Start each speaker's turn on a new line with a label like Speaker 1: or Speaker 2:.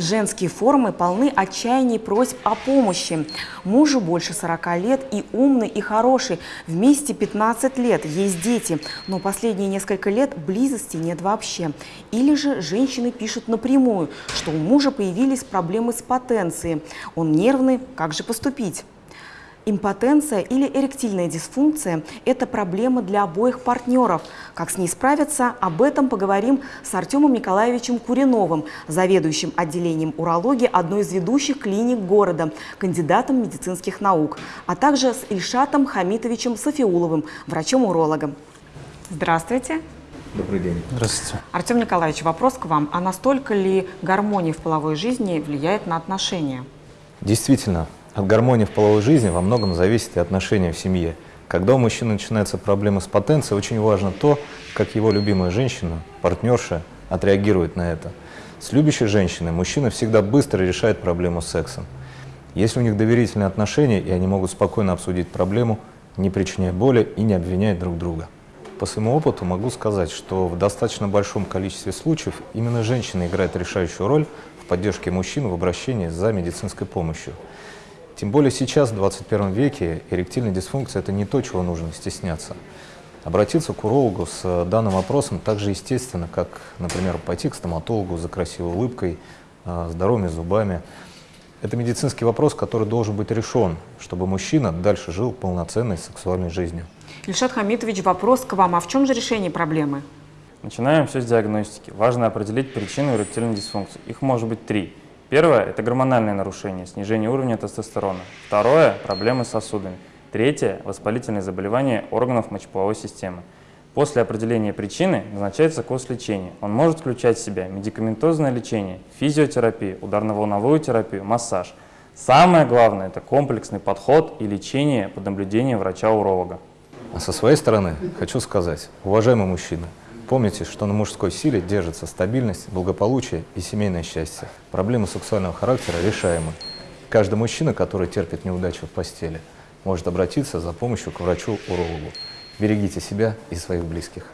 Speaker 1: Женские форумы полны отчаяний и просьб о помощи. Мужу больше 40 лет и умный, и хороший. Вместе 15 лет, есть дети. Но последние несколько лет близости нет вообще. Или же женщины пишут напрямую, что у мужа появились проблемы с потенцией. Он нервный, как же поступить? Импотенция или эректильная дисфункция – это проблема для обоих партнеров. Как с ней справиться, об этом поговорим с Артемом Николаевичем Куриновым, заведующим отделением урологии одной из ведущих клиник города, кандидатом медицинских наук, а также с Ильшатом Хамитовичем Софиуловым, врачом-урологом. Здравствуйте.
Speaker 2: Добрый день.
Speaker 3: Здравствуйте.
Speaker 1: Артем Николаевич, вопрос к вам. А настолько ли гармония в половой жизни влияет на отношения?
Speaker 2: Действительно, от гармонии в половой жизни во многом зависит и отношения в семье. Когда у мужчины начинаются проблемы с потенцией, очень важно то, как его любимая женщина, партнерша, отреагирует на это. С любящей женщиной мужчина всегда быстро решает проблему с сексом. Если у них доверительные отношения, и они могут спокойно обсудить проблему, не причиняя боли и не обвиняя друг друга. По своему опыту могу сказать, что в достаточно большом количестве случаев именно женщина играет решающую роль в поддержке мужчин в обращении за медицинской помощью. Тем более сейчас, в 21 веке, эректильная дисфункция – это не то, чего нужно стесняться. Обратиться к урологу с данным вопросом так же естественно, как, например, пойти к стоматологу за красивой улыбкой, а, здоровыми зубами. Это медицинский вопрос, который должен быть решен, чтобы мужчина дальше жил полноценной сексуальной жизнью.
Speaker 1: Ильшат Хамитович, вопрос к вам. А в чем же решение проблемы?
Speaker 3: Начинаем все с диагностики. Важно определить причину эректильной дисфункции. Их может быть три. Первое – это гормональное нарушение, снижение уровня тестостерона. Второе – проблемы с сосудами. Третье – воспалительные заболевания органов мочеполовой системы. После определения причины назначается курс лечения. Он может включать в себя медикаментозное лечение, физиотерапию, ударно-волновую терапию, массаж. Самое главное – это комплексный подход и лечение под наблюдением врача-уролога.
Speaker 2: А со своей стороны хочу сказать, уважаемые мужчины, Помните, что на мужской силе держится стабильность, благополучие и семейное счастье. Проблемы сексуального характера решаемы. Каждый мужчина, который терпит неудачу в постели, может обратиться за помощью к врачу-урологу. Берегите себя и своих близких.